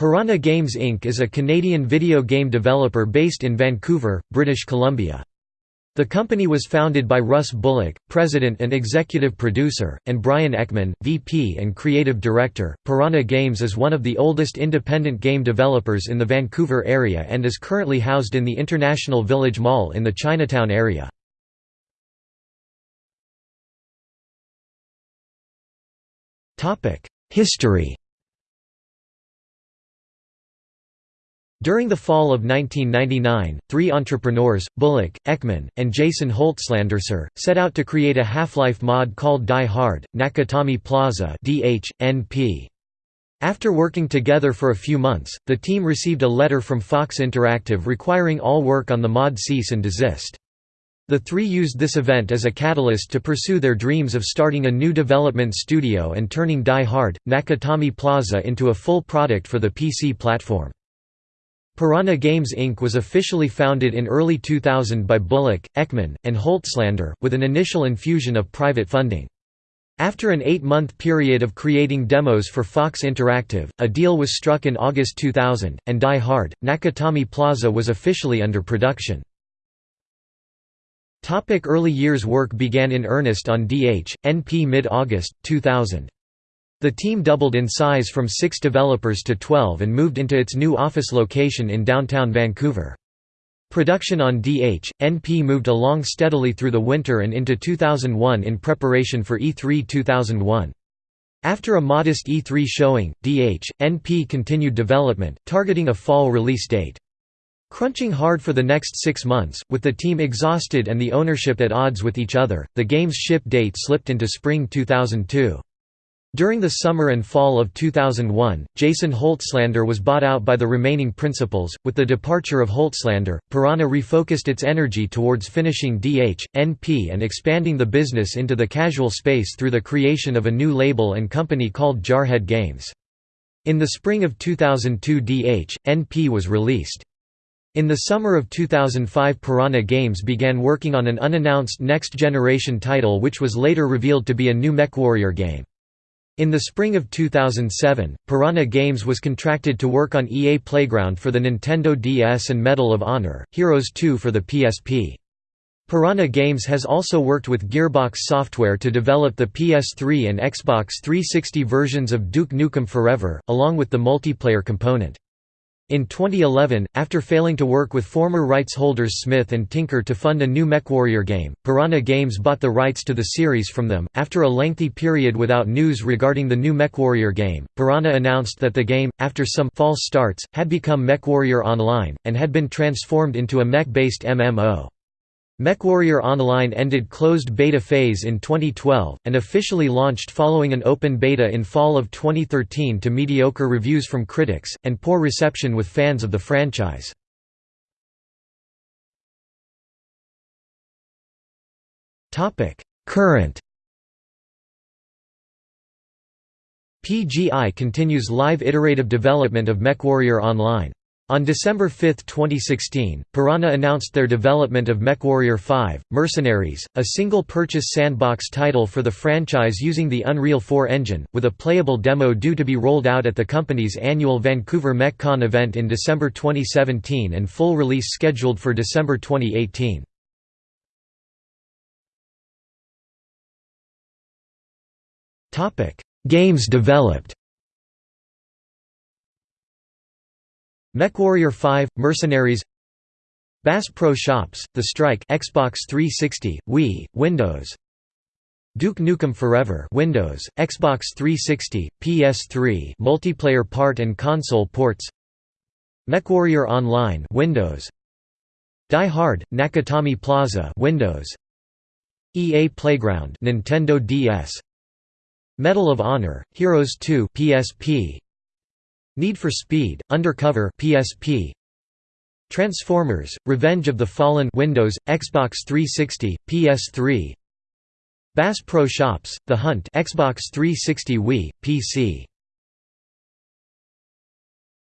Piranha Games Inc. is a Canadian video game developer based in Vancouver, British Columbia. The company was founded by Russ Bullock, president and executive producer, and Brian Ekman, VP and creative director. Piranha Games is one of the oldest independent game developers in the Vancouver area and is currently housed in the International Village Mall in the Chinatown area. History During the fall of 1999, three entrepreneurs, Bullock, Ekman, and Jason Holzlanderser, set out to create a Half-Life mod called Die Hard, Nakatomi Plaza After working together for a few months, the team received a letter from Fox Interactive requiring all work on the mod cease and desist. The three used this event as a catalyst to pursue their dreams of starting a new development studio and turning Die Hard, Nakatomi Plaza into a full product for the PC platform. Piranha Games Inc. was officially founded in early 2000 by Bullock, Ekman, and Holtzlander, with an initial infusion of private funding. After an eight-month period of creating demos for Fox Interactive, a deal was struck in August 2000, and Die Hard, Nakatomi Plaza was officially under production. Early years Work began in earnest on DH, NP mid-August, 2000. The team doubled in size from six developers to 12 and moved into its new office location in downtown Vancouver. Production on DH, NP moved along steadily through the winter and into 2001 in preparation for E3 2001. After a modest E3 showing, DH, NP continued development, targeting a fall release date. Crunching hard for the next six months, with the team exhausted and the ownership at odds with each other, the game's ship date slipped into spring 2002. During the summer and fall of 2001, Jason Holtzlander was bought out by the remaining principals. With the departure of Holtzlander, Piranha refocused its energy towards finishing DH, NP and expanding the business into the casual space through the creation of a new label and company called Jarhead Games. In the spring of 2002 DH, NP was released. In the summer of 2005 Piranha Games began working on an unannounced next-generation title which was later revealed to be a new MechWarrior game. In the spring of 2007, Piranha Games was contracted to work on EA Playground for the Nintendo DS and Medal of Honor, Heroes 2 for the PSP. Piranha Games has also worked with Gearbox Software to develop the PS3 and Xbox 360 versions of Duke Nukem Forever, along with the multiplayer component. In 2011, after failing to work with former rights holders Smith and Tinker to fund a new MechWarrior game, Piranha Games bought the rights to the series from them. After a lengthy period without news regarding the new MechWarrior game, Piranha announced that the game, after some false starts, had become MechWarrior Online, and had been transformed into a mech-based MMO. MechWarrior Online ended closed beta phase in 2012, and officially launched following an open beta in fall of 2013 to mediocre reviews from critics, and poor reception with fans of the franchise. Current PGI continues live iterative development of MechWarrior Online. On December 5, 2016, Piranha announced their development of MechWarrior 5, Mercenaries, a single-purchase sandbox title for the franchise using the Unreal 4 engine, with a playable demo due to be rolled out at the company's annual Vancouver MechCon event in December 2017 and full release scheduled for December 2018. Games developed MechWarrior 5, Mercenaries Bass Pro Shops, The Strike Xbox 360, Wii, Windows Duke Nukem Forever Windows, Xbox 360, PS3 multiplayer part and console ports MechWarrior Online Windows Die Hard, Nakatomi Plaza Windows EA Playground Nintendo DS Medal of Honor, Heroes 2 PSP Need for Speed, Undercover PSP Transformers, Revenge of the Fallen Windows, Xbox 360, PS3 Bass Pro Shops, The Hunt Xbox 360 Wii, PC